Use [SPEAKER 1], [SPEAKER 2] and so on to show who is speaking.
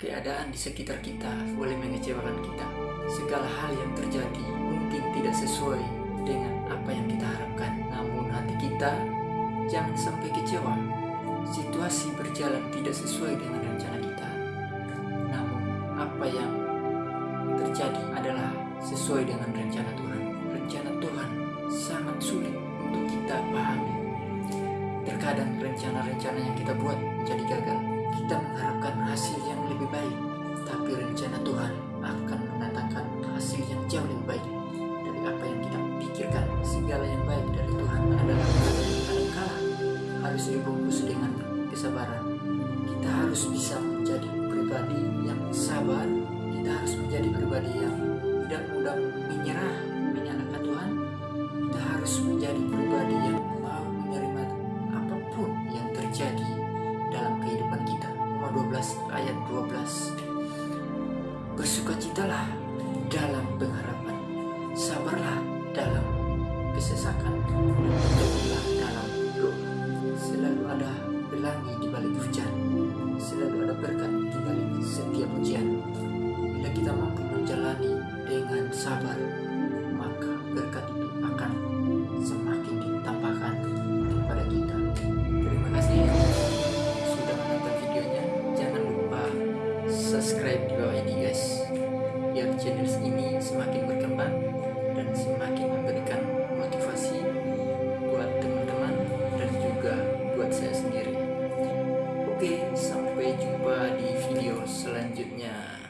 [SPEAKER 1] Keadaan di sekitar kita boleh mengecewakan kita. Segala hal yang terjadi mungkin tidak sesuai dengan apa yang kita harapkan. Namun hati kita jangan sampai kecewa. Situasi berjalan tidak sesuai dengan rencana kita. Namun apa yang terjadi adalah sesuai dengan rencana Tuhan. Rencana Tuhan sangat sulit untuk kita pahami. Terkadang rencana-rencana yang kita buat menjadi gagal. Kita mengharapkan hasil yang lebih baik, tapi rencana Tuhan akan mendatangkan hasil yang jauh lebih baik dari apa yang kita pikirkan. Segala yang baik dari Tuhan adalah kadangkala harus dibungkus dengan kesabaran. Kita harus bisa menjadi pribadi yang sabar. Kita harus menjadi pribadi yang tidak mudah menyerah menyalahkan Tuhan. Kita harus menjadi pribadi yang mau menerima apa pun yang terjadi dalam kehidupan kita. Roma 12 ayat 12. Bersukacitalah dalam pengharapan. Sabarlah dalam kesesakan. selanjutnya.